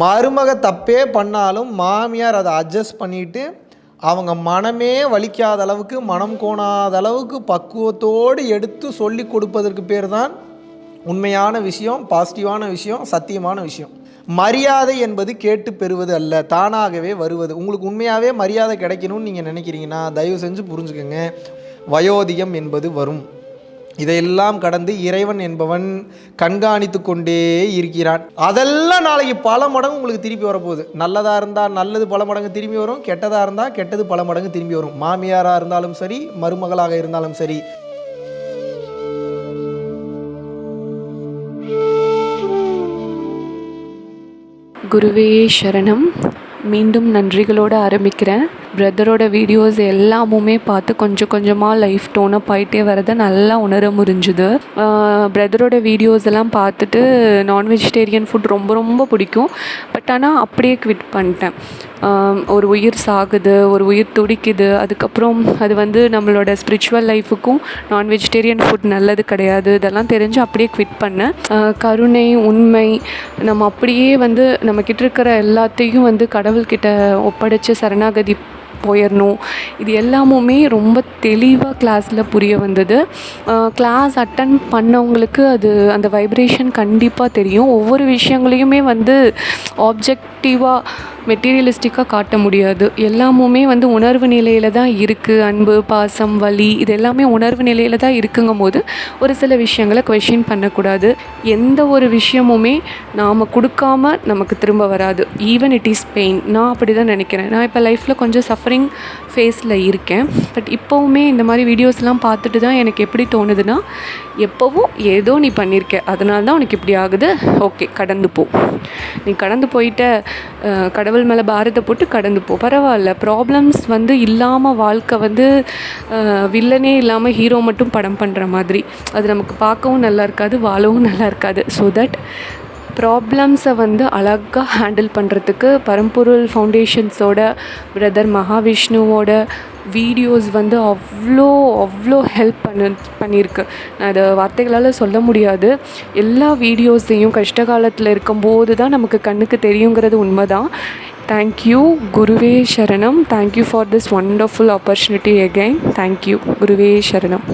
மருமக தப்பே பண்ணாலும் மாமியார் அதை அட்ஜஸ்ட் பண்ணிட்டு அவங்க மனமே வலிக்காத அளவுக்கு மனம் கோணாத அளவுக்கு பக்குவத்தோடு எடுத்து சொல்லி கொடுப்பதற்கு பேர் தான் உண்மையான விஷயம் பாசிட்டிவான விஷயம் சத்தியமான விஷயம். மரியாதை என்பது கேட்டு பெறுவது அல்ல தானாகவே வருவது. உங்களுக்கு உண்மையாகவே மரியாதை கிடைக்கணும்னு நீங்கள் நினைக்கிறீங்கன்னா தயவு செஞ்சு புரிஞ்சுக்கோங்க. வயோதிகம் என்பது வரும். இதையெல்லாம் கடந்து இறைவன் என்பவன் கண்காணித்து கொண்டே இருக்கிறான். அதெல்லாம் நாளைக்கு பல மடங்கு உங்களுக்கு திருப்பி வரப்போகுது. நல்லதாக இருந்தால் நல்லது பல மடங்கு திரும்பி வரும். கெட்டதாக இருந்தால் கெட்டது பல மடங்கு திரும்பி வரும். மாமியாராக இருந்தாலும் சரி மருமகளாக இருந்தாலும் சரி. குருவே சரணம். மீண்டும் நன்றிகளோடு ஆரம்பிக்கிறேன். பிரதரோட வீடியோஸ் எல்லாமுமே பார்த்து கொஞ்சம் கொஞ்சமாக லைஃப் டோனப் ஆகிட்டே வரதை நல்லா உணர முடிஞ்சுது. பிரதரோட வீடியோஸ் எல்லாம் பார்த்துட்டு நான் வெஜிடேரியன் ஃபுட் ரொம்ப ரொம்ப பிடிக்கும். பட் ஆனால் அப்படியே குவிட் பண்ணிட்டேன். ஒரு உயிர் சாகுது ஒரு உயிர் துடிக்குது. அதுக்கப்புறம் அது வந்து நம்மளோட ஸ்பிரிச்சுவல் லைஃபுக்கும் நான் வெஜிடேரியன் ஃபுட் நல்லது கிடையாது. இதெல்லாம் தெரிஞ்சு அப்படியே குவிட் பண்ணேன். கருணை உண்மை நம்ம அப்படியே வந்து நம்மக்கிட்ட இருக்கிற எல்லாத்தையும் வந்து கடவுள்கிட்ட ஒப்படைச்சு சரணாகதி போயிடணும் இது எல்லாமுமே ரொம்ப தெளிவாக கிளாஸில் புரிய வந்தது. கிளாஸ் அட்டன் பண்ணவங்களுக்கு அது அந்த வைப்ரேஷன் கண்டிப்பாக தெரியும். ஒவ்வொரு விஷயங்களையுமே வந்து ஆப்ஜெக்டிவாக மெட்டீரியலிஸ்டிக்காக காட்ட முடியாது. எல்லாமுமே வந்து உணர்வு நிலையில் தான் இருக்குது அன்பு பாசம் வலி இது எல்லாமே உணர்வு நிலையில் தான் இருக்குங்கும் போது ஒரு சில விஷயங்களை கொஷின் பண்ணக்கூடாது. எந்த ஒரு விஷயமுமே நாம் கொடுக்காம நமக்கு திரும்ப வராது. ஈவன் இட் இஸ் பெயின் நான் அப்படி தான் நினைக்கிறேன். நான் இப்போ லைஃப்பில் கொஞ்சம் சஃபரிங் ஃபேஸில் இருக்கேன். பட் இப்போவுமே இந்த மாதிரி வீடியோஸ்லாம் பார்த்துட்டு தான் எனக்கு எப்படி தோணுதுன்னா எப்போவும் ஏதோ நீ பண்ணியிருக்க அதனால தான் உனக்கு இப்படி ஆகுது. ஓகே கடந்து போ. நீ கடந்து போயிட்ட கடவுள் மேலே பாரத்தை போட்டு கடந்து போ. பரவாயில்ல. ப்ராப்ளம்ஸ் வந்து இல்லாமல் வாழ்க்கை வந்து வில்லனே இல்லாமல் ஹீரோ மட்டும் படம் பண்ணுற மாதிரி. அது நமக்கு பார்க்கவும் நல்லா இருக்காது வாழவும் நல்லா இருக்காது. ஸோ தட் ப்ராப்ளம்ஸை வந்து அழகாக ஹேண்டில் பண்ணுறதுக்கு பரம்பொருள் ஃபவுண்டேஷன்ஸோட பிரதர் மகாவிஷ்ணுவோட வீடியோஸ் வந்து அவ்வளோ அவ்வளோ ஹெல்ப் பண்ண பண்ணியிருக்கு. நான் அதை வார்த்தைகளால் சொல்ல முடியாது. எல்லா வீடியோஸையும் கஷ்ட காலத்தில் இருக்கும்போது தான் நமக்கு கண்ணுக்கு தெரியுங்கிறது உண்மைதான். தேங்க்யூ குருவே சரணம். Thank you for this wonderful opportunity again thank you குருவே சரணம்.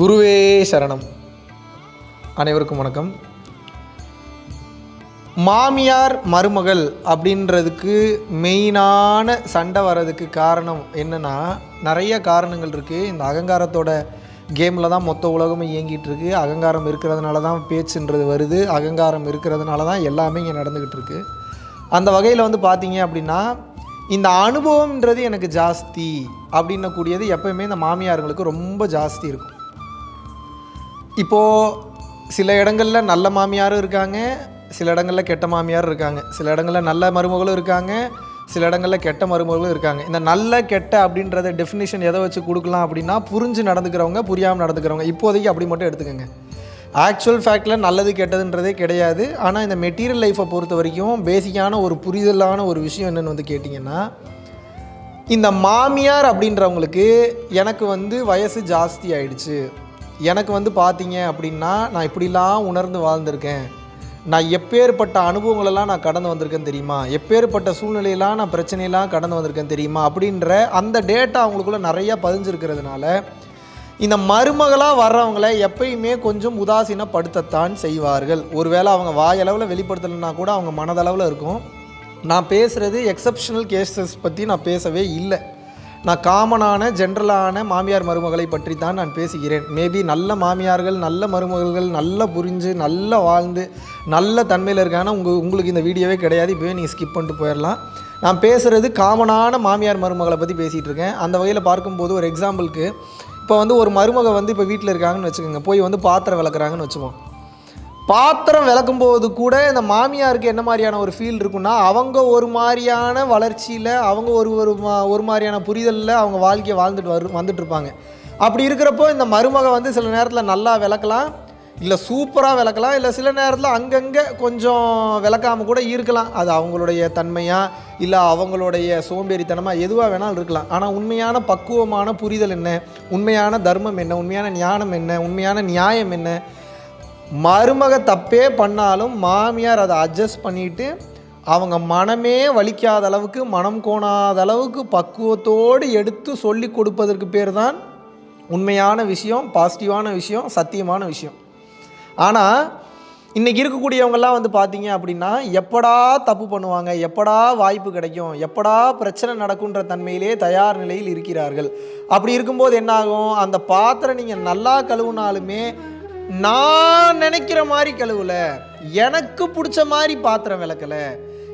குருவே சரணம். அனைவருக்கும் வணக்கம். மாமியார் மருமகள் அப்படின்றதுக்கு மெயினான சண்டை வர்றதுக்கு காரணம் என்னென்னா நிறைய காரணங்கள் இருக்குது இந்த அகங்காரத்தோட கேமில் தான் மொத்த உலகமும் இயங்கிட்டு இருக்கு. அகங்காரம் இருக்கிறதுனால தான் பேச்சுன்றது வருது. அகங்காரம் இருக்கிறதுனால தான் எல்லாமே இங்கே நடந்துக்கிட்டு இருக்கு. அந்த வகையில் வந்து பார்த்தீங்க அப்படின்னா இந்த அனுபவம்ன்றது எனக்கு ஜாஸ்தி அப்படின்னக்கூடியது எப்பயுமே இந்த மாமியார்களுக்கு ரொம்ப ஜாஸ்தி இருக்கும். இப்போது சில இடங்களில் நல்ல மாமியாரும் இருக்காங்க சில இடங்களில் கெட்ட மாமியாரும் இருக்காங்க. சில இடங்களில் நல்ல மருமகளும் இருக்காங்க சில இடங்களில் கெட்ட மருமகளும் இருக்காங்க. இந்த நல்ல கெட்ட அப்படின்றத டெஃபினிஷன் எதை வச்சு கொடுக்கலாம் அப்படின்னா புரிஞ்சு நடந்துக்கிறவங்க புரியாமல் நடந்துக்கிறவங்க. இப்போதைக்கு அப்படி மட்டும் எடுத்துக்கோங்க. ஆக்சுவல் ஃபேக்டில் நல்லது கெட்டதுன்றதே கிடையாது. ஆனால் இந்த மெட்டீரியல் லைஃப்பை பொறுத்த வரைக்கும் பேசிக்கான ஒரு புரிதலான ஒரு விஷயம் என்னென்னு வந்து கேட்டிங்கன்னா இந்த மாமியார் அப்படின்றவங்களுக்கு எனக்கு வந்து வயசு ஜாஸ்தி ஆயிடுச்சு. எனக்கு வந்து பார்த்தீங்க அப்படின்னா நான் இப்படிலாம் உணர்ந்து வாழ்ந்திருக்கேன். நான் எப்பேற்பட்ட அனுபவங்களெல்லாம் நான் கடந்து வந்திருக்கேன் தெரியுமா? எப்பேற்பட்ட சூழ்நிலையெல்லாம் நான் பிரச்சனையெல்லாம் கடந்து வந்திருக்கேன் தெரியுமா? அப்படின்ற அந்த டேட்டா அவங்களுக்குள்ள நிறைய பதிஞ்சிருக்கிறதுனால இந்த மருமகளாக வர்றவங்கள எப்பயுமே கொஞ்சம் உதாசீனப்படுத்தத்தான் செய்வார்கள். ஒருவேளை அவங்க வாயளவில் வெளிப்படுத்தலைன்னா கூட அவங்க மனதளவில் இருக்கும். நான் பேசுகிறது எக்ஸப்ஷனல் கேசஸ் பற்றி நான் பேசவே இல்லை. நான் காமனான ஜென்ரலான மாமியார் மருமகளை பற்றி தான் நான் பேசுகிறேன். மேபி நல்ல மாமியார்கள் நல்ல மருமகள்கள் நல்லா புரிஞ்சு நல்லா வாழ்ந்து நல்ல தன்மையில் இருக்காங்கன்னா உங்கள் உங்களுக்கு இந்த வீடியோவே கிடையாது. இப்போவே நீங்கள் ஸ்கிப் பண்ணிட்டு போயிடலாம். நான் பேசுகிறது காமனான மாமியார் மருமகளை பற்றி பேசிகிட்டு இருக்கேன். அந்த வகையில் பார்க்கும்போது ஒரு எக்ஸாம்பிளுக்கு இப்போ வந்து ஒரு மருமக வந்து இப்போ வீட்டில் இருக்காங்கன்னு வச்சுக்கோங்க. போய் வந்து பாத்திரம் விளக்குறாங்கன்னு வச்சுப்போம். பாத்திரம் விளக்கும் போது கூட இந்த மாமியாருக்கு என்ன மாதிரியான ஒரு ஃபீல் இருக்குன்னா அவங்க ஒரு மாதிரியான வளர்ச்சியில் அவங்க ஒரு ஒரு மா- ஒரு மாதிரியான புரிதலில் அவங்க வாழ்க்கையை வாழ்ந்துட்டு வரு வந்துட்டுருப்பாங்க. அப்படி இருக்கிறப்போ இந்த மருமக வந்து சில நேரத்தில் நல்லா விளக்கலாம் இல்லை சூப்பராக விளக்கலாம் இல்லை சில நேரத்தில் அங்கங்கே கொஞ்சம் விளக்காமல் கூட இருக்கலாம். அது அவங்களுடைய தன்மையாக இல்லை அவங்களுடைய சோம்பேறித்தனமாக எதுவாக வேணாலும் இருக்கலாம். ஆனால் உண்மையான பக்குவமான புரிதல் என்ன? உண்மையான தர்மம் என்ன? உண்மையான ஞானம் என்ன? உண்மையான நியாயம் என்ன? மருமக தப்பே பண்ணாலும் மாமியார் அதை அட்ஜஸ்ட் பண்ணிட்டு அவங்க மனமே வலிக்காத அளவுக்கு மனம் கோணாத அளவுக்கு பக்குவத்தோடு எடுத்து சொல்லி கொடுப்பதற்கு பேர் தான் உண்மையான விஷயம் பாசிட்டிவான விஷயம் சத்தியமான விஷயம். ஆனால் இன்றைக்கி இருக்கக்கூடியவங்கெல்லாம் வந்து பார்த்தீங்க அப்படின்னா எப்படா தப்பு பண்ணுவாங்க எப்படா வாய்ப்பு கிடைக்கும் எப்படா பிரச்சனை நடக்குன்ற தன்மையிலே தயார் நிலையில் இருக்கிறார்கள். அப்படி இருக்கும்போது என்னாகும்? அந்த பாத்திரம் நீங்கள் நல்லா கழுவுனாலுமே நான் நினைக்கிற மாதிரி கழுவல. எனக்கு பிடிச்ச மாதிரி பாத்திரம் விளக்கலை.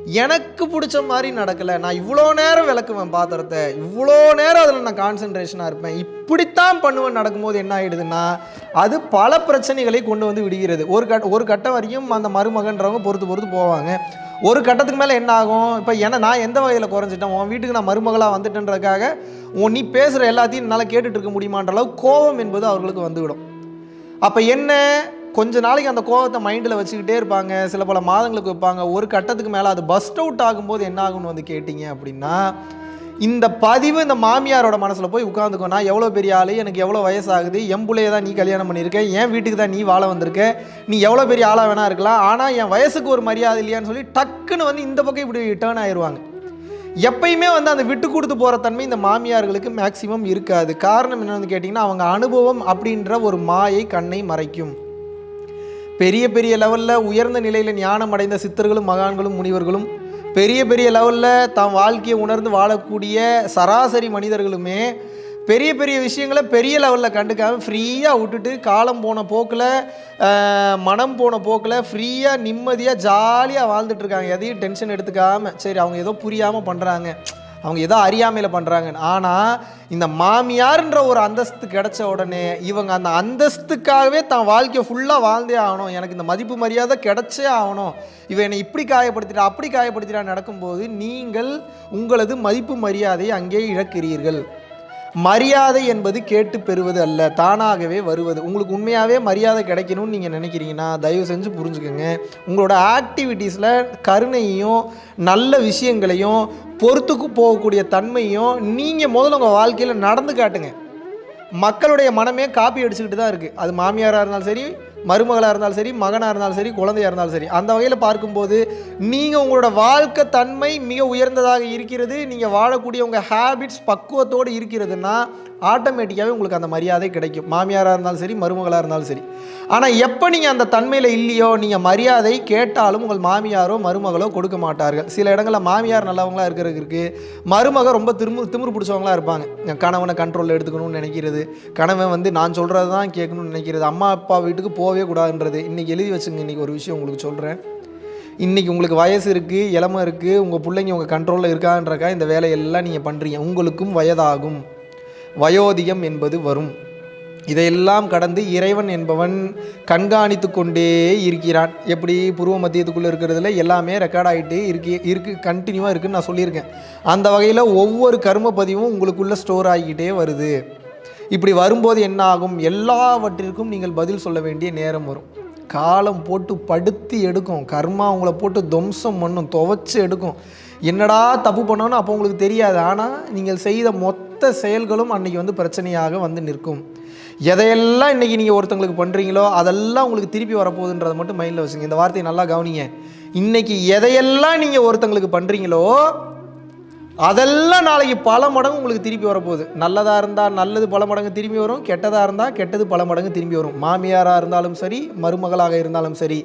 எனக்கு பிடிச்ச மாதிரி நடக்கலை. நான் இவ்வளோ நேரம் விளக்குவேன் பாத்திரத்தை. இவ்வளோ நேரம் அதில் நான் கான்சென்ட்ரேஷனாக இருப்பேன். இப்படித்தான் பண்ணுவேன். நடக்கும்போது என்ன ஆகிடுதுன்னா அது பல பிரச்சனைகளை கொண்டு வந்து விடுகிறது. ஒரு கட் ஒரு கட்டம் வரைக்கும் அந்த மருமகன்றவங்க பொறுத்து பொறுத்து போவாங்க. ஒரு கட்டத்துக்கு மேலே என்ன ஆகும்? இப்போ என்ன நான் எந்த வகையில் குறைஞ்சிட்டேன்? உன் வீட்டுக்கு நான் மருமகளாக வந்துட்டேன்றதுக்காக உன் நீ பேசுகிற எல்லாத்தையும் என்னால் கேட்டுட்டு இருக்க முடியுமான்ற அளவு கோபம் என்பது அவர்களுக்கு வந்துவிடும். அப்போ என்ன? கொஞ்ச நாளைக்கு அந்த கோபத்தை மைண்டில் வச்சுக்கிட்டே இருப்பாங்க. சில பல மாதங்களுக்கு வைப்பாங்க. ஒரு கட்டத்துக்கு மேலே அது பஸ்ட் அவுட் ஆகும்போது என்ன ஆகும்னு வந்து கேட்டிங்க அப்படின்னா இந்த பதிவு இந்த மாமியாரோட மனசில் போய் உட்காந்துக்கோ நான் எவ்வளோ பெரிய ஆள்? எனக்கு எவ்வளோ வயசாகுது? என் பிள்ளைய தான் நீ கல்யாணம் பண்ணியிருக்க என் வீட்டுக்கு தான் நீ வாழ வந்திருக்க. நீ எவ்வளோ பெரிய ஆளாக வேணா இருக்கலாம். ஆனால் என் வயசுக்கு ஒரு மரியாதை இல்லையான்னு சொல்லி டக்குன்னு வந்து இந்த பக்கம் இப்படி டேர்ன் ஆயிடுவாங்க எப்பயுமே வந்து அந்த விட்டு கொடுத்து போகிற தன்மை இந்த மாமியார்களுக்கு மேக்சிமம் இருக்காது. காரணம் என்னன்னு கேட்டிங்கன்னா அவங்க அனுபவம் அப்படின்ற ஒரு மாயை கண்ணை மறைக்கும். பெரிய பெரிய லெவலில் உயர்ந்த நிலையில் ஞானம் அடைந்த சித்தர்களும் மகான்களும் முனிவர்களும் பெரிய பெரிய லெவலில் தாம் வாழ்க்கையை உணர்ந்து வாழக்கூடிய சராசரி மனிதர்களுமே பெரிய பெரிய விஷயங்களை பெரிய லெவலில் கண்டுக்காமல் ஃப்ரீயாக விட்டுட்டு காலம் போன போக்கில் மனம் போன போக்கில் ஃப்ரீயாக நிம்மதியாக ஜாலியாக வாழ்ந்துட்டுருக்காங்க எதையும் டென்ஷன் எடுத்துக்காமல் சரி அவங்க ஏதோ புரியாமல் பண்ணுறாங்க அவங்க ஏதோ அறியாமையில் பண்ணுறாங்க ஆனால் இந்த மாமியார்ன்ற ஒரு அந்தஸ்து கிடைச்ச உடனே இவங்க அந்த அந்தஸ்துக்காகவே தான் வாழ்க்கையை ஃபுல்லாக வாழ்ந்தே ஆகணும். எனக்கு இந்த மதிப்பு மரியாதை கிடைச்சே ஆகணும். இவன் என்னை இப்படி காயப்படுத்திட்டா அப்படி காயப்படுத்திட்டா நடக்கும்போது நீங்கள் உங்களது மதிப்பு மரியாதையை அங்கே இழக்கிறீர்கள். மரியாதை என்பது கேட்டு பெறுவது அல்ல தானாகவே வருவது. உங்களுக்கு உண்மையாகவே மரியாதை கிடைக்கணும்னு நீங்கள் நினைக்கிறீங்கன்னா தயவு செஞ்சு புரிஞ்சுக்கோங்க. உங்களோட ஆக்டிவிட்டீஸில் கருணையும் நல்ல விஷயங்களையும் பொறுத்துக்கு போகக்கூடிய தன்மையும் நீங்கள் முதல்ல உங்கள் வாழ்க்கையில் நடந்து காட்டுங்க. மக்களுடைய மனமே காப்பி அடிச்சுக்கிட்டு தான் இருக்குது அது மாமியாராக இருந்தாலும் சரி மருமகளாக இருந்தாலும் சரி மகனாக இருந்தாலும் சரி குழந்தையாக இருந்தாலும் சரி அந்த வகையில் பார்க்கும்போது நீங்கள் உங்களோட வாழ்க்கை தன்மை மிக உயர்ந்ததாக இருக்கிறது. நீங்கள் வாழக்கூடிய உங்கள் ஹேபிட்ஸ் பக்குவத்தோடு இருக்கிறதுனா ஆட்டோமேட்டிக்காகவே உங்களுக்கு அந்த மரியாதை கிடைக்கும். மாமியாராக இருந்தாலும் சரி மருமகளாக இருந்தாலும் சரி. ஆனால் எப்போ நீங்கள் அந்த தன்மையில் இல்லையோ நீங்கள் மரியாதை கேட்டாலும் உங்கள் மாமியாரோ மருமகளோ கொடுக்க மாட்டார்கள். சில இடங்களில் மாமியார் நல்லவங்களா இருக்கிறதுக்கு மருமக ரொம்ப திரும்பு திமிரு பிடிச்சவங்களாக இருப்பாங்க. என் கணவனை கண்ட்ரோலில் எடுத்துக்கணும்னு நினைக்கிறது. கணவன் வந்து நான் சொல்கிறது தான் கேட்கணும்னு நினைக்கிறது. அம்மா அப்பா வீட்டுக்கு போ போகவே கூடாதுன்றது. இன்றைக்கி எழுதி வச்சுங்க இன்றைக்கி ஒரு விஷயம் உங்களுக்கு சொல்கிறேன் இன்றைக்கி உங்களுக்கு வயசு இருக்குது இளமை இருக்குது உங்கள் பிள்ளைங்க உங்கள் கண்ட்ரோலில் இருக்கான்றக்கா இந்த வேலையெல்லாம் நீங்கள் பண்ணுறீங்க உங்களுக்கும் வயதாகும். வயோதிகம் என்பது வரும். இதையெல்லாம் கடந்து இறைவன் என்பவன் கண்காணித்து கொண்டே இருக்கிறான். எப்படி? புருவ மத்தியத்துக்குள்ளே இருக்கிறதுல எல்லாமே ரெக்கார்ட் ஆகிட்டே இருக்கு இருக்கு கண்டினியூவாக இருக்குதுன்னு நான் சொல்லியிருக்கேன். அந்த வகையில் ஒவ்வொரு கர்ம பதிவும் உங்களுக்குள்ளே ஸ்டோர் ஆகிக்கிட்டே வருது. இப்படி வரும்போது என்ன ஆகும் எல்லாவற்றிற்கும் நீங்கள் பதில் சொல்ல வேண்டிய நேரம் வரும். காலம் போட்டு படுத்தி எடுக்கும். கர்மா உங்களை போட்டு துவம்சம் பண்ணும். துவைச்சு எடுக்கும். என்னடா தப்பு பண்ணோன்னு அப்போ உங்களுக்கு தெரியாது. ஆனால் நீங்கள் செய்த மொத்த செயல்களும் அன்றைக்கி வந்து பிரச்சனையாக வந்து நிற்கும். எதையெல்லாம் இன்றைக்கி நீங்கள் ஒருத்தங்களுக்கு பண்ணுறீங்களோ அதெல்லாம் உங்களுக்கு திருப்பி வரப்போகுதுன்றதை மட்டும் மைண்டில் வச்சுங்க. இந்த வார்த்தையை நல்லா கவனிங்க. இன்றைக்கி எதையெல்லாம் நீங்கள் ஒருத்தங்களுக்கு பண்ணுறீங்களோ அதெல்லாம் நாளைக்கு பல மடங்கு உங்களுக்கு திருப்பி வரப்போகுது. நல்லதாக இருந்தால் நல்லது பல மடங்கு திரும்பி வரும். கெட்டதாக இருந்தால் கெட்டது பல மடங்கு திரும்பி வரும். மாமியாராக இருந்தாலும் சரி மருமகளாக இருந்தாலும் சரி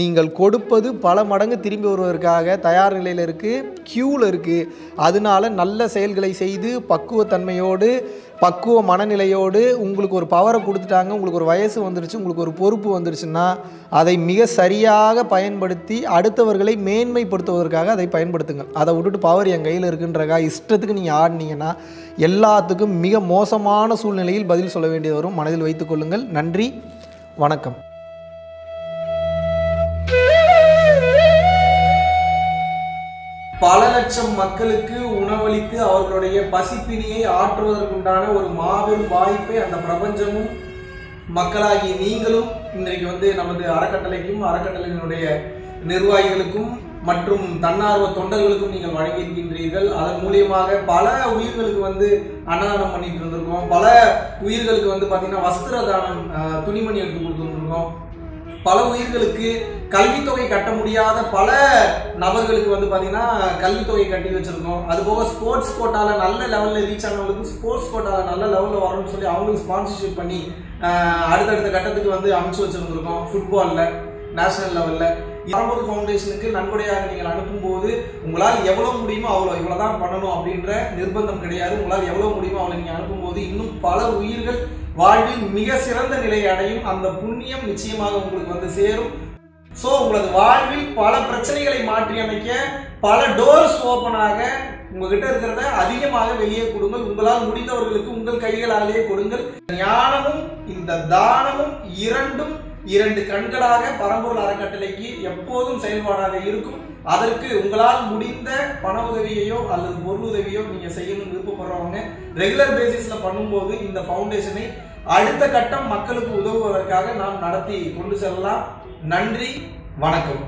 நீங்கள் கொடுப்பது பல மடங்கு திரும்பி வருவதற்காக தயார் நிலையில் இருக்குது க்யூவில் இருக்குது அதனால நல்ல செயல்களை செய்து பக்குவத்தன்மையோடு பக்குவ மனநிலையோடு உங்களுக்கு ஒரு பவரை கொடுத்துட்டாங்க உங்களுக்கு ஒரு வயசு வந்துருச்சு உங்களுக்கு ஒரு பொறுப்பு வந்துருச்சுன்னா அதை மிக சரியாக பயன்படுத்தி அடுத்தவர்களை மேன்மைப்படுத்துவதற்காக அதை பயன்படுத்துங்க அதை விட்டுட்டு பவர் என் கையில் இருக்குன்றக்கா இஷ்டத்துக்கு நீங்கள் ஆடினீங்கன்னா எல்லாத்துக்கும் மிக மோசமான சூழ்நிலையில் பதில் சொல்ல வேண்டியது வரும். மனதில் வைத்துக்கொள்ளுங்கள் நன்றி. வணக்கம். பல லட்சம் மக்களுக்கு உணவளித்து அவர்களுடைய பசிப்பினியை ஆற்றுவதற்குண்டான ஒரு மாபெரும் வாய்ப்பை அந்த பிரபஞ்சமும் மக்களாகி நீங்களும் இன்றைக்கு வந்து நமது அறக்கட்டளைக்கும் அறக்கட்டளையினுடைய நிர்வாகிகளுக்கும் மற்றும் தன்னார்வ தொண்டர்களுக்கும் நீங்கள் வழங்கியிருக்கின்றீர்கள். அதன் மூலியமாக பல உயிர்களுக்கு வந்து அன்னதானம் பண்ணிட்டு இருந்திருக்கோம். பல உயிர்களுக்கு வந்து பார்த்தீங்கன்னா வஸ்திர தானம் துணிமணி எடுத்து கொடுத்துருந்துருக்கோம். பல உயிர்களுக்கு கல்வித்தொகை கட்ட முடியாத பல நபர்களுக்கு வந்து பார்த்தீங்கன்னா கல்வித்தொகை கட்டி வச்சிருக்கோம். அது போக ஸ்போர்ட்ஸ் கோட்டாவில் நல்ல லெவலில் ரீச் ஆனவங்களுக்கு ஸ்போர்ட்ஸ் கோட்டாவில் நல்ல லெவலில் வரணும்னு சொல்லி அவங்களுக்கு ஸ்பான்சர்ஷிப் பண்ணி அடுத்தடுத்த கட்டத்துக்கு வந்து அமைச்சு வச்சிருந்துருக்கோம் ஃபுட்பாலில் நேஷனல் லெவலில் பரம்பூர் ஃபவுண்டேஷனுக்கு நன்கொடையாக நீங்கள் அனுப்பும்போது உங்களால் எவ்வளோ முடியுமோ அவ்வளோ இவ்வளோ தான் பண்ணணும் அப்படின்ற நிர்பந்தம் கிடையாது. உங்களால் எவ்வளோ முடியுமோ அவ்வளோ நீங்கள் அனுப்பும்போது இன்னும் பல உயிர்கள் வாழ்வில் மிக சிறந்த நிலையை அடையும் அந்த புண்ணியம் நிச்சயமாக உங்களுக்கு வந்து சேரும். ஸோ உங்களது வாழ்வில் பல பிரச்சனைகளை மாற்றி அமைக்க பல டோர்ஸ் ஓப்பனாக உங்ககிட்ட இருக்கிறத அதிகமாக வெளியே கொடுங்கள். உங்களால் முடிந்தவர்களுக்கு உங்கள் கைகளாலேயே கொடுங்கள். ஞானமும் இந்த தானமும் இரண்டும் இரண்டு கண்களாக பரம்பூர் அறக்கட்டளைக்கு எப்போதும் செயல்பாடாக இருக்கும். அதற்கு உங்களால் முடிந்த பண உதவியையோ அல்லது பொருள் உதவியோ நீங்க செய்யணும்னு விருப்பப்படுறவங்க ரெகுலர் பேசிஸ்ல பண்ணும்போது இந்த ஃபவுண்டேஷனை அடுத்த கட்டம் மக்களுக்கு உதவுவதற்காக நாம் நடத்தி கொண்டு செல்லலாம். நன்றி வணக்கம்